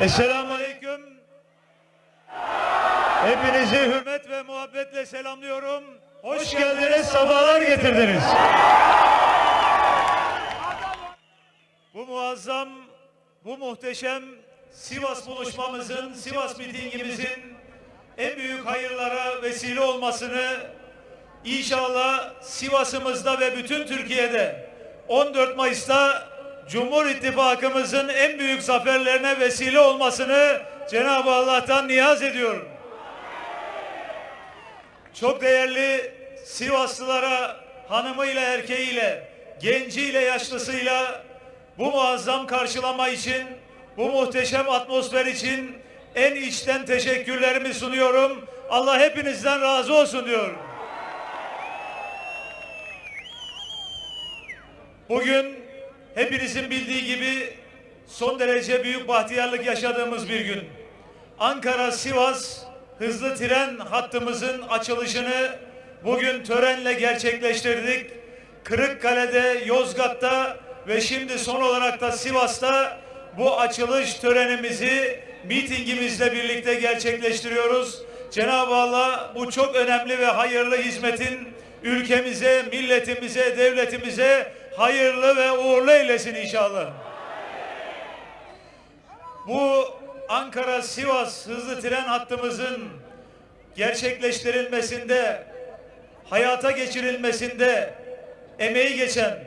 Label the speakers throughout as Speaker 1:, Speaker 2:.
Speaker 1: Esselamu Aleyküm. Hepinizi hürmet ve muhabbetle selamlıyorum. Hoş geldiniz, sabahlar getirdiniz. Bu muazzam, bu muhteşem Sivas buluşmamızın, Sivas mitingimizin en büyük hayırlara vesile olmasını inşallah Sivas'ımızda ve bütün Türkiye'de 14 Mayıs'ta Cumhur İttifakımızın en büyük zaferlerine vesile olmasını Cenab-ı Allah'tan niyaz ediyorum. Çok değerli Sivaslılara hanımıyla erkeğiyle, genciyle yaşlısıyla bu muazzam karşılama için, bu muhteşem atmosfer için en içten teşekkürlerimi sunuyorum. Allah hepinizden razı olsun diyorum. Bugün hepinizin bildiği gibi son derece büyük bahtiyarlık yaşadığımız bir gün. Ankara-Sivas hızlı tren hattımızın açılışını bugün törenle gerçekleştirdik. Kırıkkale'de, Yozgat'ta ve şimdi son olarak da Sivas'ta bu açılış törenimizi mitingimizle birlikte gerçekleştiriyoruz. Cenab-ı Allah bu çok önemli ve hayırlı hizmetin ülkemize, milletimize, devletimize hayırlı ve uğurlu eylesin inşallah. Bu Ankara-Sivas hızlı tren hattımızın gerçekleştirilmesinde, hayata geçirilmesinde emeği geçen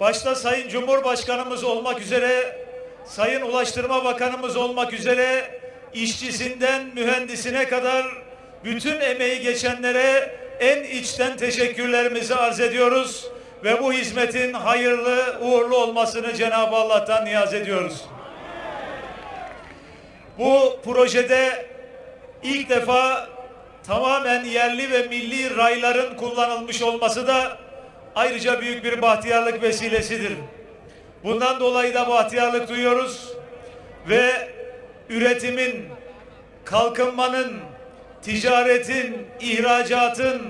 Speaker 1: başta Sayın Cumhurbaşkanımız olmak üzere, Sayın Ulaştırma Bakanımız olmak üzere işçisinden mühendisine kadar bütün emeği geçenlere en içten teşekkürlerimizi arz ediyoruz ve bu hizmetin hayırlı, uğurlu olmasını Cenab-ı Allah'tan niyaz ediyoruz. Bu projede ilk defa tamamen yerli ve milli rayların kullanılmış olması da ayrıca büyük bir bahtiyarlık vesilesidir. Bundan dolayı da bahtiyarlık duyuyoruz ve üretimin, kalkınmanın, ticaretin, ihracatın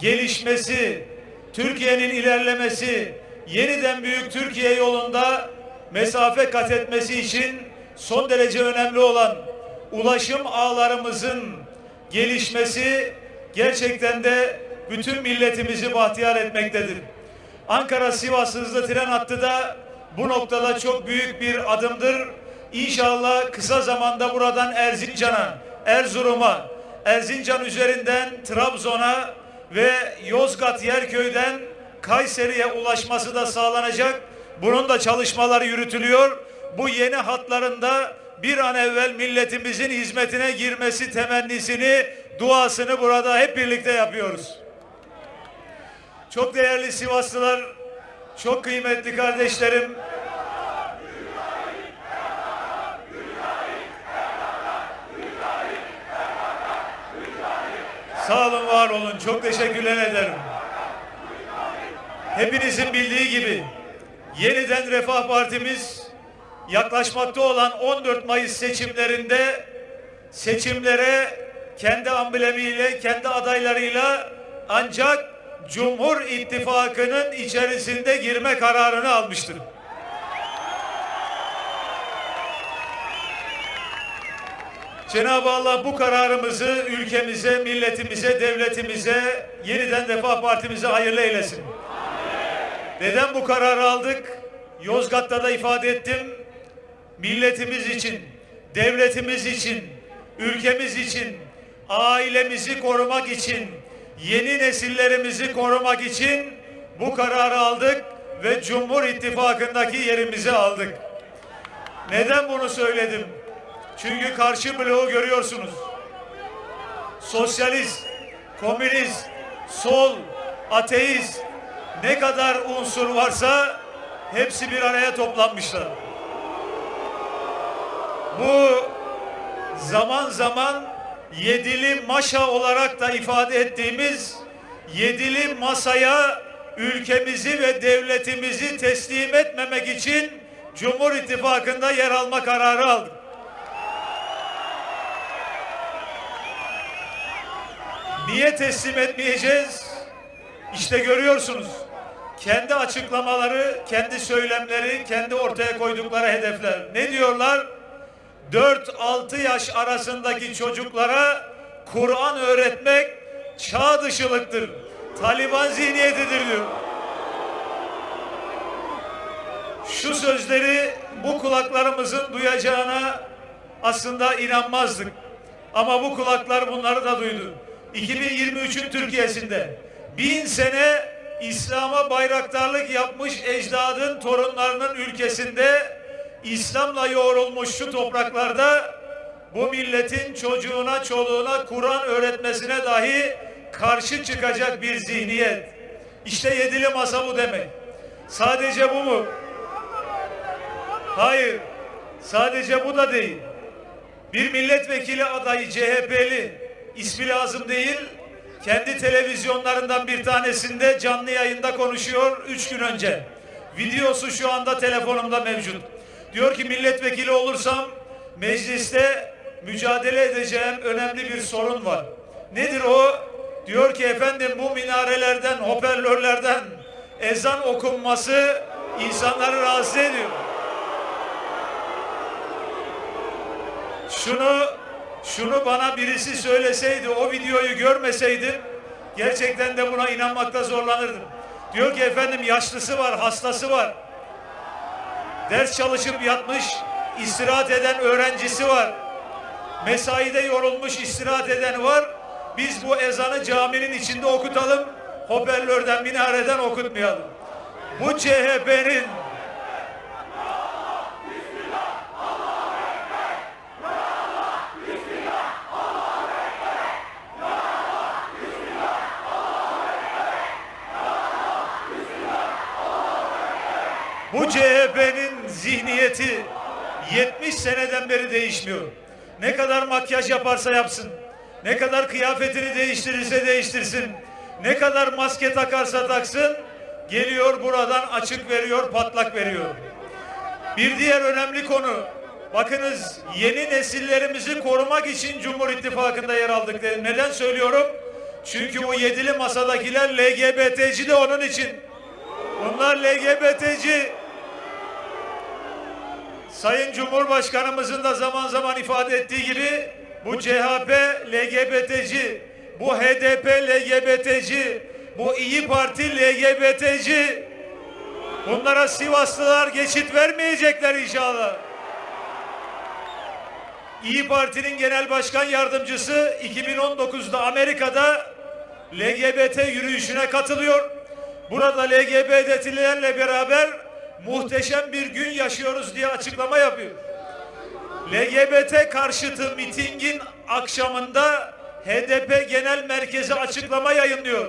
Speaker 1: gelişmesi, Türkiye'nin ilerlemesi, yeniden büyük Türkiye yolunda mesafe kat etmesi için son derece önemli olan ulaşım ağlarımızın gelişmesi gerçekten de bütün milletimizi bahtiyar etmektedir. Ankara-Sivas hızlı tren hattı da bu noktada çok büyük bir adımdır. İnşallah kısa zamanda buradan Erzincan'a, Erzurum'a, Erzincan üzerinden Trabzon'a ve Yozgat Yerköy'den Kayseri'ye ulaşması da sağlanacak. Bunun da çalışmaları yürütülüyor. Bu yeni hatlarında bir an evvel milletimizin hizmetine girmesi temennisini, duasını burada hep birlikte yapıyoruz. Çok değerli Sivaslılar, çok kıymetli kardeşlerim, Sağ olun, var olun. Çok teşekkürler ederim. Hepinizin bildiği gibi yeniden Refah Partimiz yaklaşmakta olan 14 Mayıs seçimlerinde seçimlere kendi amblemiyle, kendi adaylarıyla ancak Cumhur İttifakı'nın içerisinde girme kararını almıştır. Cenab-ı Allah bu kararımızı ülkemize, milletimize, devletimize, yeniden Refah Partimize hayırlı eylesin. Neden bu kararı aldık? Yozgat'ta da ifade ettim. Milletimiz için, devletimiz için, ülkemiz için, ailemizi korumak için, yeni nesillerimizi korumak için bu kararı aldık ve Cumhur İttifakı'ndaki yerimizi aldık. Neden bunu söyledim? Çünkü karşı bloğu görüyorsunuz. Sosyalist, komünist, sol, ateist ne kadar unsur varsa hepsi bir araya toplanmışlar. Bu zaman zaman yedili maşa olarak da ifade ettiğimiz yedili masaya ülkemizi ve devletimizi teslim etmemek için Cumhur İttifakı'nda yer alma kararı aldık. Niye teslim etmeyeceğiz? İşte görüyorsunuz. Kendi açıklamaları, kendi söylemleri, kendi ortaya koydukları hedefler. Ne diyorlar? 4-6 yaş arasındaki çocuklara Kur'an öğretmek çağ dışılıktır. Taliban zihniyetidir diyor. Şu sözleri bu kulaklarımızın duyacağına aslında inanmazdık. Ama bu kulaklar bunları da duydu. 2023'ün Türkiye'sinde bin sene İslam'a bayraktarlık yapmış ecdadın torunlarının ülkesinde İslam'la yoğrulmuş şu topraklarda bu milletin çocuğuna, çoluğuna Kur'an öğretmesine dahi karşı çıkacak bir zihniyet. İşte yedili masa bu demek. Sadece bu mu? Hayır. Sadece bu da değil. Bir milletvekili adayı CHP'li ismi lazım değil. Kendi televizyonlarından bir tanesinde canlı yayında konuşuyor üç gün önce. Videosu şu anda telefonumda mevcut. Diyor ki milletvekili olursam mecliste mücadele edeceğim önemli bir sorun var. Nedir o? Diyor ki efendim bu minarelerden, hoparlörlerden ezan okunması insanları rahatsız ediyor. Şunu şunu bana birisi söyleseydi, o videoyu görmeseydim gerçekten de buna inanmakta zorlanırdım. Diyor ki efendim yaşlısı var, hastası var. Ders çalışıp yatmış, istirahat eden öğrencisi var. Mesaide yorulmuş istirahat eden var. Biz bu ezanı caminin içinde okutalım. Hoparlörden, minareden okutmayalım. Bu CHP'nin Bu CHP'nin zihniyeti 70 seneden beri değişmiyor. Ne kadar makyaj yaparsa yapsın, ne kadar kıyafetini değiştirirse değiştirsin, ne kadar maske takarsa taksın, geliyor buradan açık veriyor, patlak veriyor. Bir diğer önemli konu, bakınız yeni nesillerimizi korumak için Cumhur İttifakı'nda yer aldık dedim. Neden söylüyorum? Çünkü bu yedili masadakiler LGBT'ci de onun için. Bunlar LGBT'ci. Sayın Cumhurbaşkanımızın da zaman zaman ifade ettiği gibi bu CHP LGBT'ci, bu HDP LGBT'ci, bu İyi Parti LGBT'ci. Bunlara Sivaslılar geçit vermeyecekler inşallah. İyi Parti'nin genel başkan yardımcısı 2019'da Amerika'da LGBT yürüyüşüne katılıyor. Burada LGBT'lilerle beraber muhteşem bir gün yaşıyoruz diye açıklama yapıyor. LGBT karşıtı mitingin akşamında HDP Genel Merkezi açıklama yayınlıyor.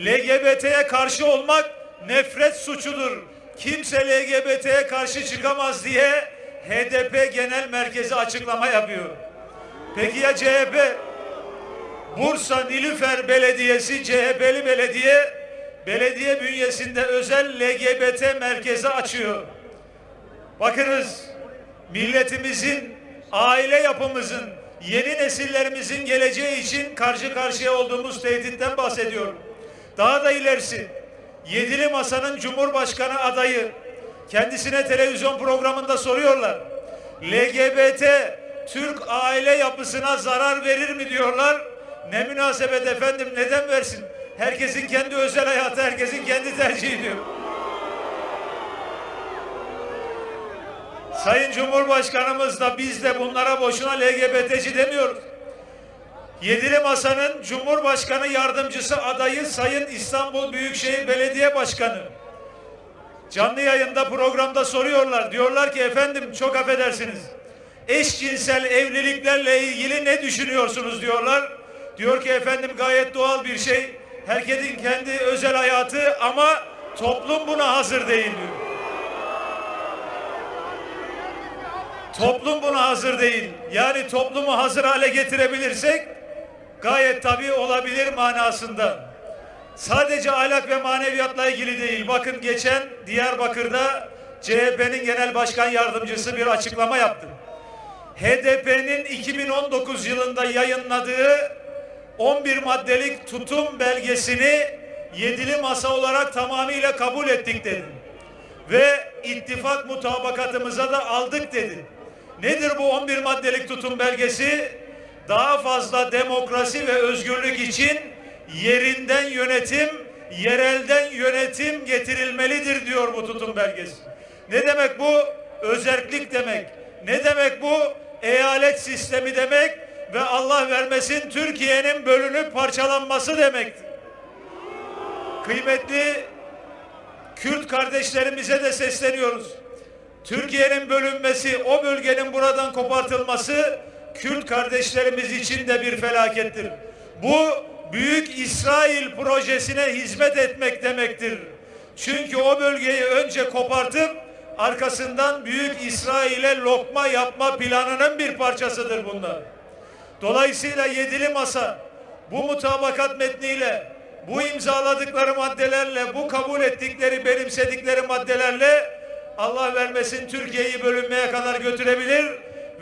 Speaker 1: LGBT'ye karşı olmak nefret suçudur. Kimse LGBT'ye karşı çıkamaz diye HDP Genel Merkezi açıklama yapıyor. Peki ya CHP? Bursa Nilüfer Belediyesi CHP'li belediye belediye bünyesinde özel LGBT merkezi açıyor. Bakınız milletimizin, aile yapımızın, yeni nesillerimizin geleceği için karşı karşıya olduğumuz tehditten bahsediyorum. Daha da ilerisi Yedili Masa'nın Cumhurbaşkanı adayı kendisine televizyon programında soruyorlar. LGBT Türk aile yapısına zarar verir mi diyorlar. Ne münasebet efendim neden versin? Herkesin kendi özel hayatı, herkesin kendi tercihi diyor. Sayın Cumhurbaşkanımız da biz de bunlara boşuna LGBT'ci demiyoruz. Yedili Masa'nın Cumhurbaşkanı Yardımcısı adayı Sayın İstanbul Büyükşehir Belediye Başkanı. Canlı yayında programda soruyorlar. Diyorlar ki efendim çok affedersiniz. Eşcinsel evliliklerle ilgili ne düşünüyorsunuz diyorlar. Diyor ki efendim gayet doğal bir şey. Herkesin kendi özel hayatı ama toplum buna hazır değil. Toplum buna hazır değil. Yani toplumu hazır hale getirebilirsek gayet tabii olabilir manasında. Sadece ahlak ve maneviyatla ilgili değil. Bakın geçen Diyarbakır'da CHP'nin genel başkan yardımcısı bir açıklama yaptı. HDP'nin 2019 yılında yayınladığı 11 maddelik tutum belgesini yedili masa olarak tamamıyla kabul ettik dedi. Ve ittifak mutabakatımıza da aldık dedi. Nedir bu 11 maddelik tutum belgesi? Daha fazla demokrasi ve özgürlük için yerinden yönetim, yerelden yönetim getirilmelidir diyor bu tutum belgesi. Ne demek bu? Özerklik demek. Ne demek bu? Eyalet sistemi demek ve Allah vermesin Türkiye'nin bölünüp parçalanması demektir. Kıymetli Kürt kardeşlerimize de sesleniyoruz. Türkiye'nin bölünmesi, o bölgenin buradan kopartılması Kürt kardeşlerimiz için de bir felakettir. Bu büyük İsrail projesine hizmet etmek demektir. Çünkü o bölgeyi önce kopartıp arkasından büyük İsrail'e lokma yapma planının bir parçasıdır bunlar. Dolayısıyla yedili masa bu mutabakat metniyle, bu imzaladıkları maddelerle, bu kabul ettikleri, benimsedikleri maddelerle Allah vermesin Türkiye'yi bölünmeye kadar götürebilir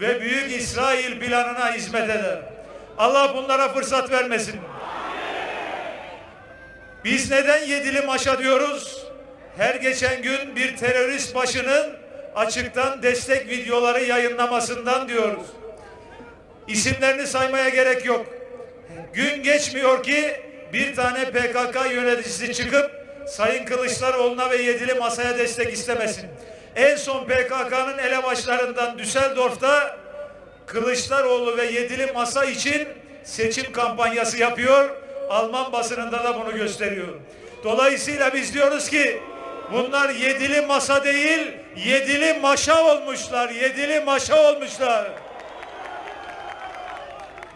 Speaker 1: ve Büyük İsrail planına hizmet eder. Allah bunlara fırsat vermesin. Biz neden yedili maşa diyoruz? Her geçen gün bir terörist başının açıktan destek videoları yayınlamasından diyoruz. İsimlerini saymaya gerek yok. Gün geçmiyor ki bir tane PKK yöneticisi çıkıp Sayın Kılıçdaroğlu'na ve yedili masaya destek istemesin. En son PKK'nın elebaşlarından Düsseldorf'ta Kılıçdaroğlu ve yedili masa için seçim kampanyası yapıyor. Alman basınında da bunu gösteriyor. Dolayısıyla biz diyoruz ki bunlar yedili masa değil, yedili maşa olmuşlar. Yedili maşa olmuşlar.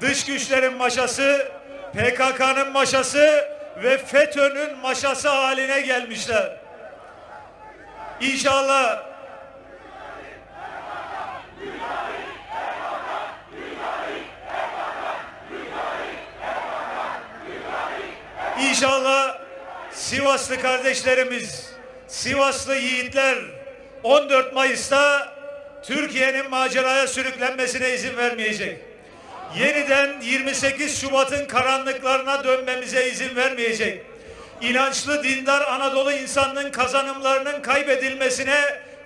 Speaker 1: Dış güçlerin maşası, PKK'nın maşası ve FETÖ'nün maşası haline gelmişler. İnşallah İnşallah Sivaslı kardeşlerimiz, Sivaslı yiğitler 14 Mayıs'ta Türkiye'nin maceraya sürüklenmesine izin vermeyecek. Yeniden 28 Şubat'ın karanlıklarına dönmemize izin vermeyecek. İnançlı dindar Anadolu insanının kazanımlarının kaybedilmesine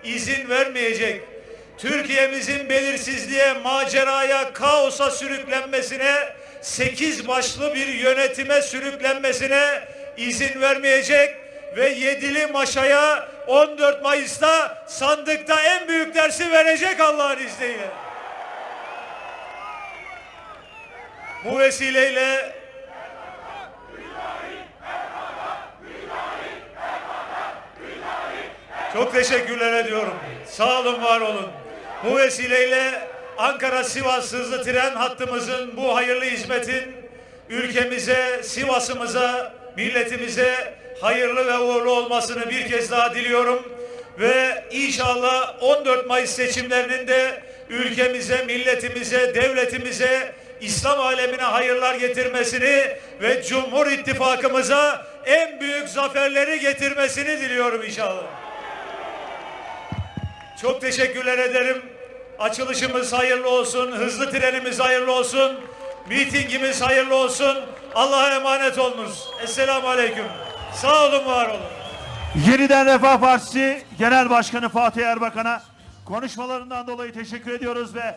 Speaker 1: izin vermeyecek. Türkiye'mizin belirsizliğe, maceraya, kaosa sürüklenmesine, sekiz başlı bir yönetime sürüklenmesine izin vermeyecek ve yedili maşaya 14 Mayıs'ta sandıkta en büyük dersi verecek Allah'ın izniyle. Bu vesileyle çok teşekkürler ediyorum. Sağ olun, var olun. Bu vesileyle Ankara Sivas hızlı tren hattımızın bu hayırlı hizmetin ülkemize, Sivas'ımıza, milletimize hayırlı ve uğurlu olmasını bir kez daha diliyorum. Ve inşallah 14 Mayıs seçimlerinin de ülkemize, milletimize, devletimize, İslam alemine hayırlar getirmesini ve Cumhur İttifakımıza en büyük zaferleri getirmesini diliyorum inşallah. Çok teşekkürler ederim. Açılışımız hayırlı olsun, hızlı trenimiz hayırlı olsun, mitingimiz hayırlı olsun. Allah'a emanet olunuz. Esselamu Aleyküm. Sağ olun, var olun.
Speaker 2: Yeniden Refah Partisi Genel Başkanı Fatih Erbakan'a konuşmalarından dolayı teşekkür ediyoruz ve